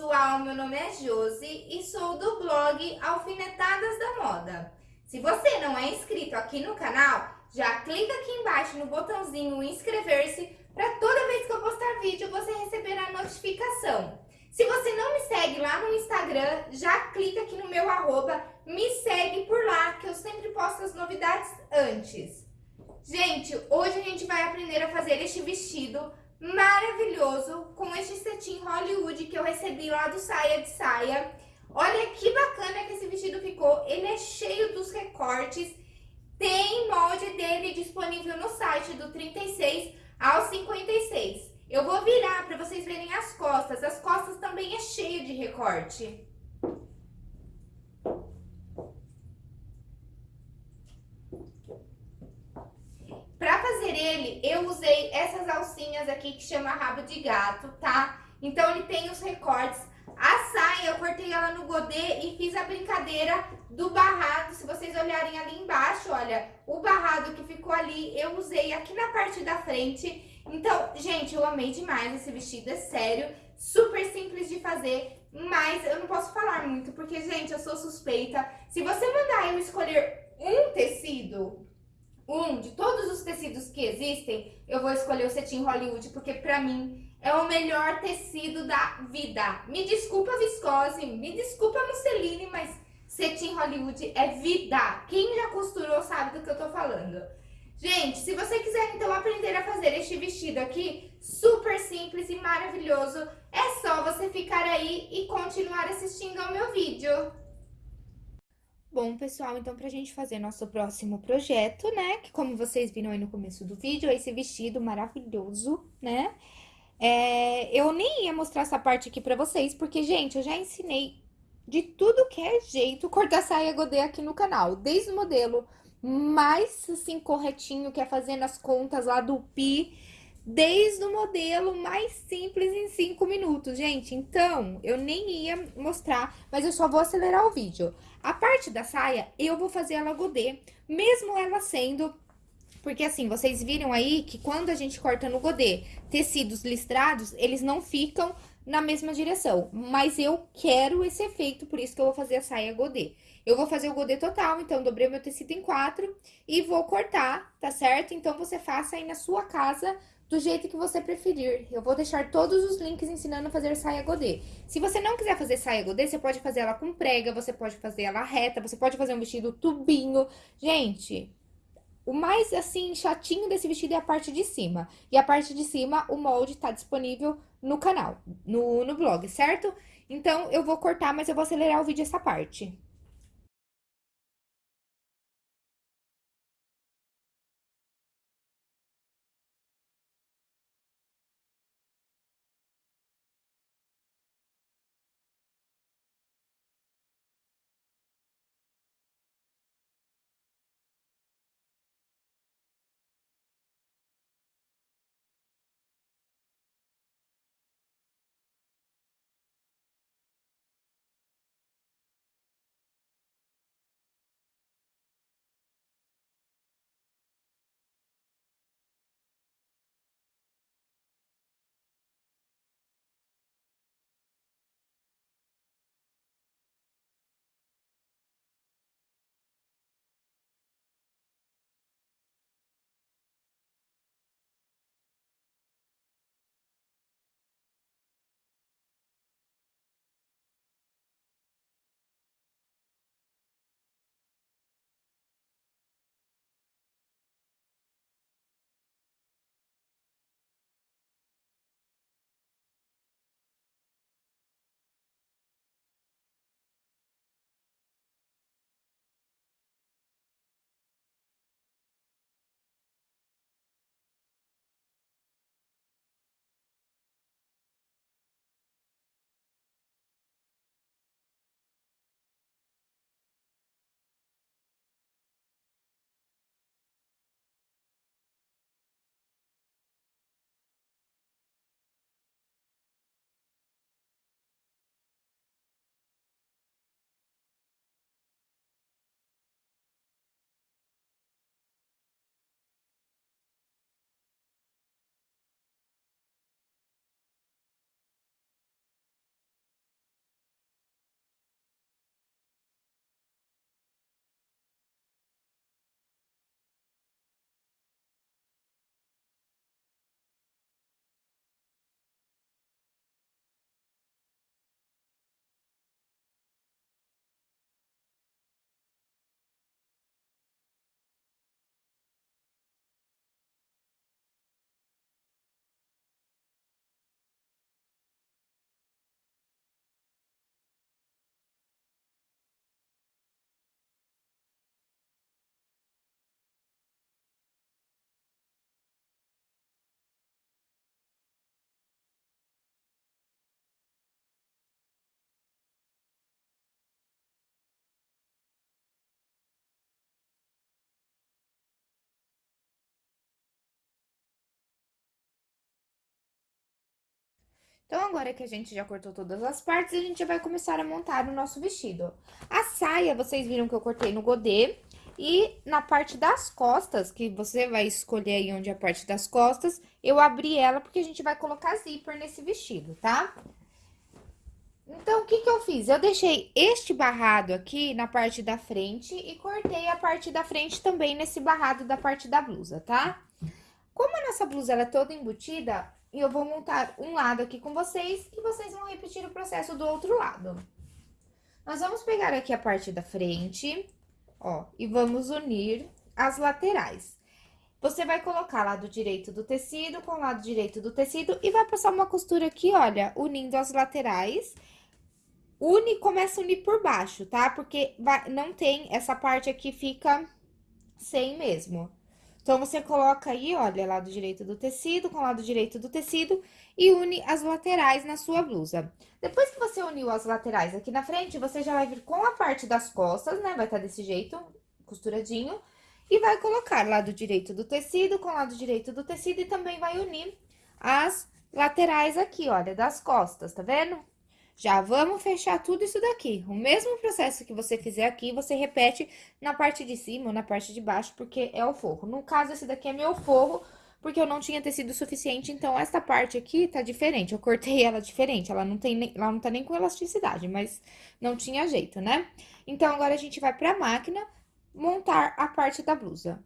pessoal, meu nome é Josi e sou do blog Alfinetadas da Moda. Se você não é inscrito aqui no canal, já clica aqui embaixo no botãozinho inscrever-se para toda vez que eu postar vídeo você receber a notificação. Se você não me segue lá no Instagram, já clica aqui no meu arroba, me segue por lá que eu sempre posto as novidades antes. Gente, hoje a gente vai aprender a fazer este vestido maravilhoso com este cetim Hollywood que eu recebi lá do Saia de Saia. Olha que bacana que esse vestido ficou. Ele é cheio dos recortes. Tem molde dele disponível no site do 36 ao 56. Eu vou virar para vocês verem as costas. As costas também é cheio de recorte. Ele, eu usei essas alcinhas aqui que chama rabo de gato, tá? Então ele tem os recortes. A saia, eu cortei ela no godê e fiz a brincadeira do barrado. Se vocês olharem ali embaixo, olha, o barrado que ficou ali, eu usei aqui na parte da frente. Então, gente, eu amei demais esse vestido, é sério. Super simples de fazer, mas eu não posso falar muito, porque, gente, eu sou suspeita. Se você mandar eu escolher um tecido, um de todos os tecidos que existem, eu vou escolher o cetim Hollywood, porque pra mim é o melhor tecido da vida. Me desculpa viscose, me desculpa musseline, mas cetim Hollywood é vida. Quem já costurou sabe do que eu tô falando. Gente, se você quiser então aprender a fazer este vestido aqui, super simples e maravilhoso, é só você ficar aí e continuar assistindo ao meu vídeo. Bom, pessoal, então pra gente fazer nosso próximo projeto, né, que como vocês viram aí no começo do vídeo, é esse vestido maravilhoso, né, é, eu nem ia mostrar essa parte aqui pra vocês, porque, gente, eu já ensinei de tudo que é jeito cortar saia godê aqui no canal, desde o modelo mais, assim, corretinho, que é fazendo as contas lá do pi, desde o modelo mais simples em 5 minutos, gente. Então, eu nem ia mostrar, mas eu só vou acelerar o vídeo. A parte da saia, eu vou fazer ela godê, mesmo ela sendo... Porque assim, vocês viram aí que quando a gente corta no godê, tecidos listrados, eles não ficam na mesma direção. Mas eu quero esse efeito, por isso que eu vou fazer a saia godê. Eu vou fazer o godê total, então dobrei meu tecido em quatro e vou cortar, tá certo? Então, você faça aí na sua casa do jeito que você preferir. Eu vou deixar todos os links ensinando a fazer saia godê. Se você não quiser fazer saia godê, você pode fazer ela com prega, você pode fazer ela reta, você pode fazer um vestido tubinho. Gente, o mais, assim, chatinho desse vestido é a parte de cima. E a parte de cima, o molde tá disponível no canal, no, no blog, certo? Então, eu vou cortar, mas eu vou acelerar o vídeo essa parte. Então, agora que a gente já cortou todas as partes, a gente vai começar a montar o nosso vestido. A saia, vocês viram que eu cortei no godê. E na parte das costas, que você vai escolher aí onde é a parte das costas, eu abri ela porque a gente vai colocar zíper nesse vestido, tá? Então, o que que eu fiz? Eu deixei este barrado aqui na parte da frente e cortei a parte da frente também nesse barrado da parte da blusa, tá? Como a nossa blusa ela é toda embutida, eu vou montar um lado aqui com vocês e vocês vão repetir o processo do outro lado. Nós vamos pegar aqui a parte da frente, ó, e vamos unir as laterais. Você vai colocar lado direito do tecido com lado direito do tecido e vai passar uma costura aqui, olha, unindo as laterais. Une, começa a unir por baixo, tá? Porque vai, não tem, essa parte aqui fica sem mesmo. Então, você coloca aí, olha, lado direito do tecido com lado direito do tecido e une as laterais na sua blusa. Depois que você uniu as laterais aqui na frente, você já vai vir com a parte das costas, né? Vai estar tá desse jeito, costuradinho. E vai colocar lado direito do tecido com lado direito do tecido e também vai unir as laterais aqui, olha, das costas, tá vendo? Já vamos fechar tudo isso daqui. O mesmo processo que você fizer aqui, você repete na parte de cima ou na parte de baixo, porque é o forro. No caso, esse daqui é meu forro, porque eu não tinha tecido suficiente, então esta parte aqui tá diferente. Eu cortei ela diferente, ela não, tem nem, ela não tá nem com elasticidade, mas não tinha jeito, né? Então, agora a gente vai pra máquina montar a parte da blusa.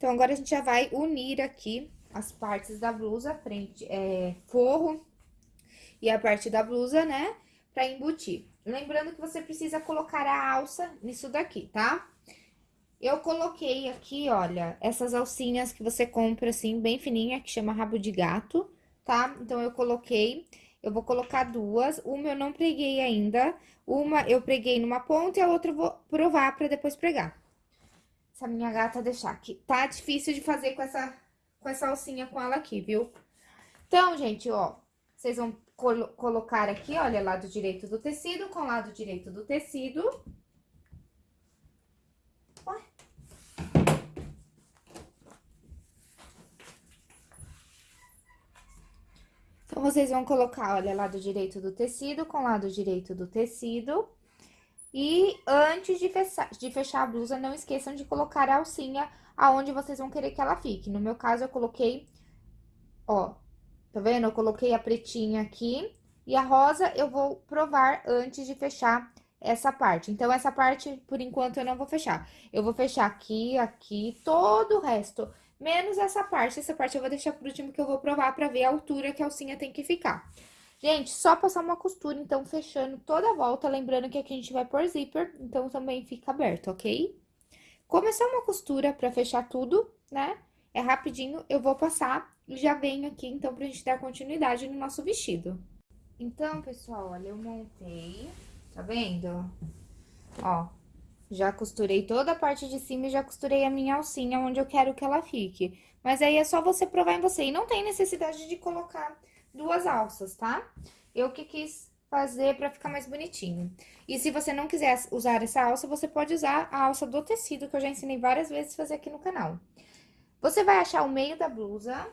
Então, agora a gente já vai unir aqui as partes da blusa, frente, é, forro e a parte da blusa, né? Pra embutir. Lembrando que você precisa colocar a alça nisso daqui, tá? Eu coloquei aqui, olha, essas alcinhas que você compra, assim, bem fininha, que chama rabo de gato, tá? Então, eu coloquei, eu vou colocar duas, uma eu não preguei ainda, uma eu preguei numa ponta e a outra eu vou provar pra depois pregar essa minha gata deixar aqui. Tá difícil de fazer com essa, com essa alcinha com ela aqui, viu? Então, gente, ó, vocês vão colo colocar aqui, olha, lado direito do tecido com lado direito do tecido. Ué. Então, vocês vão colocar, olha, lado direito do tecido com lado direito do tecido. E antes de fechar, de fechar a blusa, não esqueçam de colocar a alcinha aonde vocês vão querer que ela fique. No meu caso, eu coloquei, ó, tá vendo? Eu coloquei a pretinha aqui e a rosa eu vou provar antes de fechar essa parte. Então, essa parte, por enquanto, eu não vou fechar. Eu vou fechar aqui, aqui, todo o resto, menos essa parte. Essa parte eu vou deixar por último, que eu vou provar pra ver a altura que a alcinha tem que ficar. Gente, só passar uma costura, então, fechando toda a volta. Lembrando que aqui a gente vai pôr zíper, então também fica aberto, ok? Começar uma costura pra fechar tudo, né? É rapidinho, eu vou passar e já venho aqui, então, pra gente dar continuidade no nosso vestido. Então, pessoal, olha, eu montei, tá vendo? Ó, Já costurei toda a parte de cima e já costurei a minha alcinha onde eu quero que ela fique. Mas aí é só você provar em você. E não tem necessidade de colocar duas alças, tá? Eu que quis fazer pra ficar mais bonitinho. E se você não quiser usar essa alça, você pode usar a alça do tecido, que eu já ensinei várias vezes fazer aqui no canal. Você vai achar o meio da blusa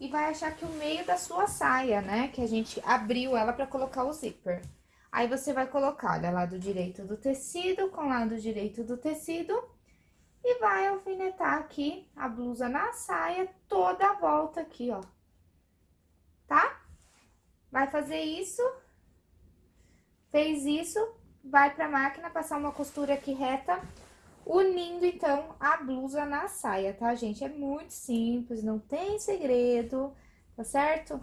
e vai achar que o meio da sua saia, né? Que a gente abriu ela pra colocar o zíper. Aí, você vai colocar, olha, lado direito do tecido com lado direito do tecido. E vai alfinetar aqui a blusa na saia, toda a volta aqui, ó. Tá? Vai fazer isso. Fez isso, vai pra máquina, passar uma costura aqui reta, unindo, então, a blusa na saia, tá, gente? É muito simples, não tem segredo, tá certo?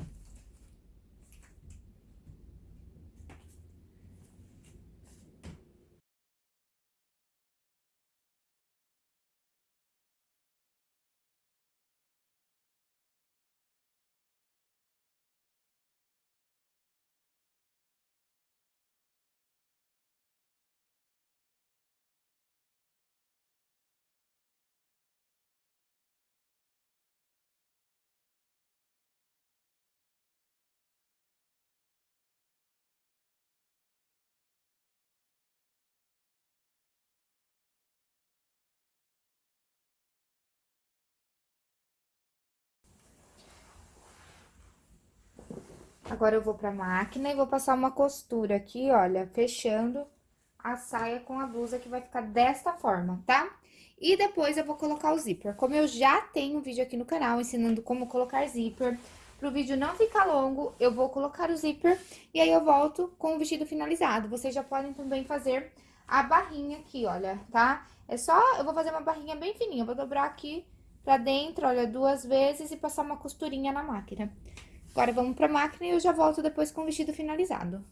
Agora, eu vou pra máquina e vou passar uma costura aqui, olha, fechando a saia com a blusa, que vai ficar desta forma, tá? E depois eu vou colocar o zíper. Como eu já tenho um vídeo aqui no canal ensinando como colocar zíper, pro vídeo não ficar longo, eu vou colocar o zíper e aí eu volto com o vestido finalizado. Vocês já podem também fazer a barrinha aqui, olha, tá? É só, eu vou fazer uma barrinha bem fininha, eu vou dobrar aqui pra dentro, olha, duas vezes e passar uma costurinha na máquina. Agora, vamos pra máquina e eu já volto depois com o vestido finalizado.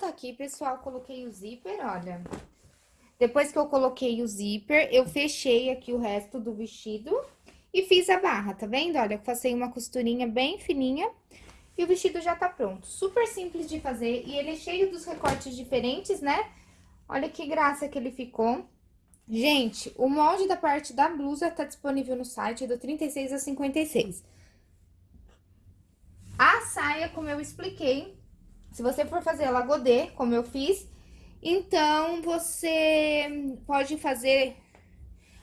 Tá aqui, pessoal, coloquei o zíper, olha. Depois que eu coloquei o zíper, eu fechei aqui o resto do vestido e fiz a barra, tá vendo? Olha, eu passei uma costurinha bem fininha e o vestido já tá pronto. Super simples de fazer e ele é cheio dos recortes diferentes, né? Olha que graça que ele ficou. Gente, o molde da parte da blusa tá disponível no site do 36 a 56. A saia, como eu expliquei, se você for fazer lagodê, como eu fiz, então você pode fazer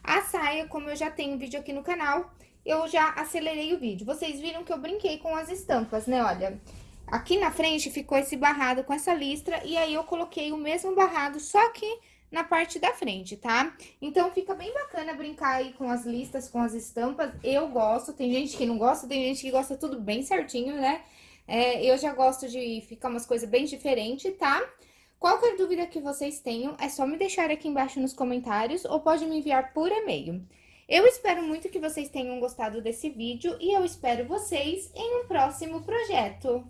a saia, como eu já tenho vídeo aqui no canal, eu já acelerei o vídeo. Vocês viram que eu brinquei com as estampas, né? Olha, Aqui na frente ficou esse barrado com essa listra, e aí eu coloquei o mesmo barrado, só que na parte da frente, tá? Então, fica bem bacana brincar aí com as listas, com as estampas. Eu gosto, tem gente que não gosta, tem gente que gosta tudo bem certinho, né? É, eu já gosto de ficar umas coisas bem diferentes, tá? Qualquer dúvida que vocês tenham, é só me deixar aqui embaixo nos comentários ou pode me enviar por e-mail. Eu espero muito que vocês tenham gostado desse vídeo e eu espero vocês em um próximo projeto.